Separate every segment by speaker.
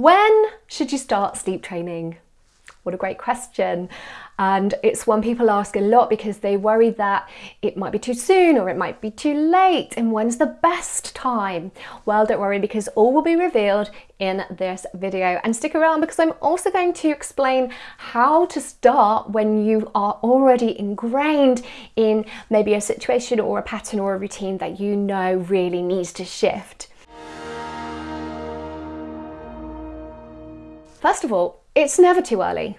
Speaker 1: When should you start sleep training? What a great question. And it's one people ask a lot because they worry that it might be too soon or it might be too late. And when's the best time? Well, don't worry because all will be revealed in this video. And stick around because I'm also going to explain how to start when you are already ingrained in maybe a situation or a pattern or a routine that you know really needs to shift. First of all, it's never too early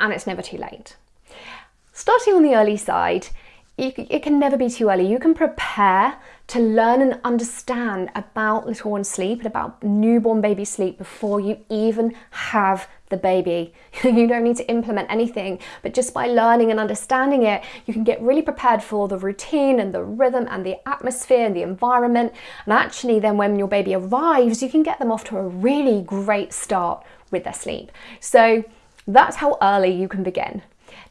Speaker 1: and it's never too late. Starting on the early side, it can never be too early. You can prepare to learn and understand about little one sleep and about newborn baby sleep before you even have the baby. you don't need to implement anything, but just by learning and understanding it, you can get really prepared for the routine and the rhythm and the atmosphere and the environment. And actually then when your baby arrives, you can get them off to a really great start with their sleep. So that's how early you can begin.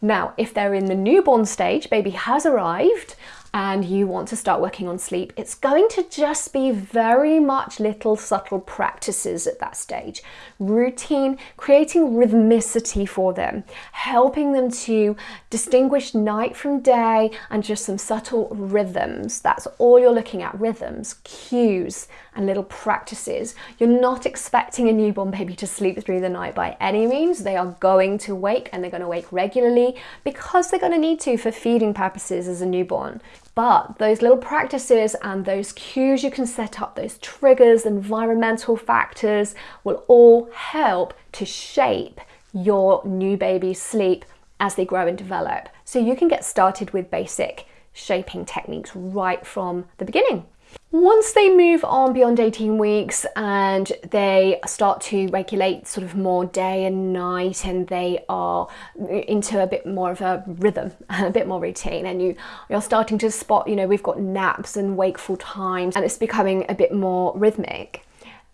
Speaker 1: Now, if they're in the newborn stage, baby has arrived, and you want to start working on sleep, it's going to just be very much little subtle practices at that stage. Routine, creating rhythmicity for them, helping them to distinguish night from day and just some subtle rhythms. That's all you're looking at, rhythms, cues and little practices. You're not expecting a newborn baby to sleep through the night by any means. They are going to wake and they're going to wake regularly because they're going to need to for feeding purposes as a newborn. But those little practices and those cues you can set up, those triggers, environmental factors will all help to shape your new baby's sleep as they grow and develop. So you can get started with basic shaping techniques right from the beginning. Once they move on beyond 18 weeks and they start to regulate sort of more day and night and they are into a bit more of a rhythm, a bit more routine and you, you're starting to spot, you know, we've got naps and wakeful times and it's becoming a bit more rhythmic.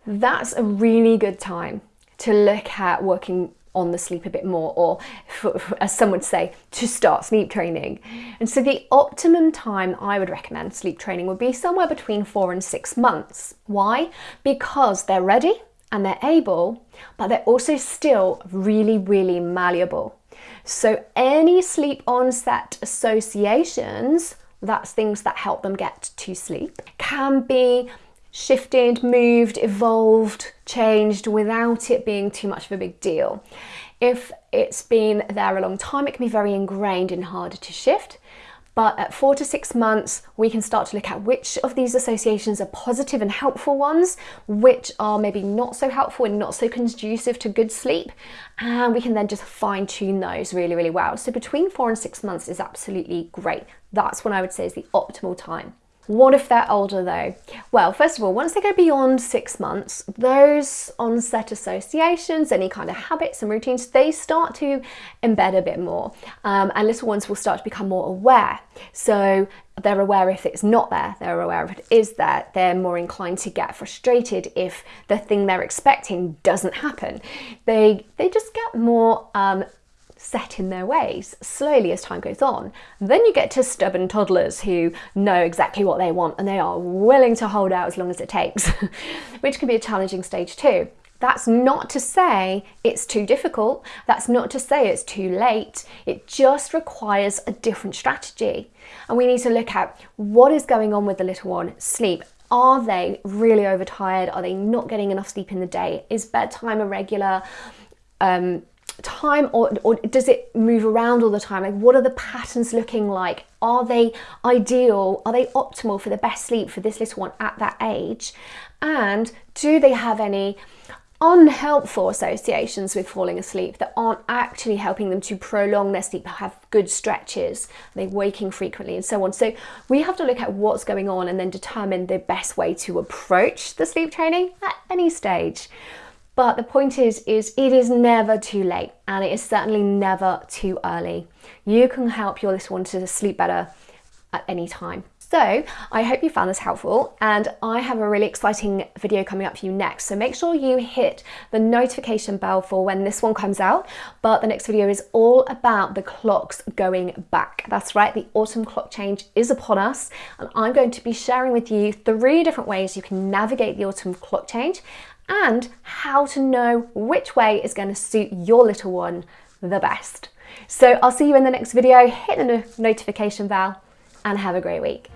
Speaker 1: That's a really good time to look at working on the sleep a bit more or as some would say to start sleep training. And so the optimum time I would recommend sleep training would be somewhere between four and six months. Why? Because they're ready and they're able but they're also still really really malleable. So any sleep onset associations that's things that help them get to sleep can be shifted, moved, evolved, changed without it being too much of a big deal. If it's been there a long time, it can be very ingrained and harder to shift. But at four to six months, we can start to look at which of these associations are positive and helpful ones, which are maybe not so helpful and not so conducive to good sleep. And we can then just fine tune those really, really well. So between four and six months is absolutely great. That's when I would say is the optimal time. What if they're older though? Well, first of all, once they go beyond six months, those onset associations, any kind of habits and routines, they start to embed a bit more. Um, and little ones will start to become more aware. So they're aware if it's not there, they're aware if it is there, they're more inclined to get frustrated if the thing they're expecting doesn't happen. They, they just get more um, set in their ways slowly as time goes on. Then you get to stubborn toddlers who know exactly what they want and they are willing to hold out as long as it takes, which can be a challenging stage too. That's not to say it's too difficult. That's not to say it's too late. It just requires a different strategy. And we need to look at what is going on with the little one. Sleep. Are they really overtired? Are they not getting enough sleep in the day? Is bedtime irregular? Um, time or, or does it move around all the time? Like what are the patterns looking like? Are they ideal? Are they optimal for the best sleep for this little one at that age? And do they have any unhelpful associations with falling asleep that aren't actually helping them to prolong their sleep, have good stretches, they're waking frequently and so on. So we have to look at what's going on and then determine the best way to approach the sleep training at any stage. But the point is, is it is never too late and it is certainly never too early. You can help your little one to sleep better at any time. So I hope you found this helpful and I have a really exciting video coming up for you next. So make sure you hit the notification bell for when this one comes out. But the next video is all about the clocks going back. That's right, the autumn clock change is upon us and I'm going to be sharing with you three different ways you can navigate the autumn clock change and how to know which way is going to suit your little one the best. So I'll see you in the next video, hit the notification bell and have a great week.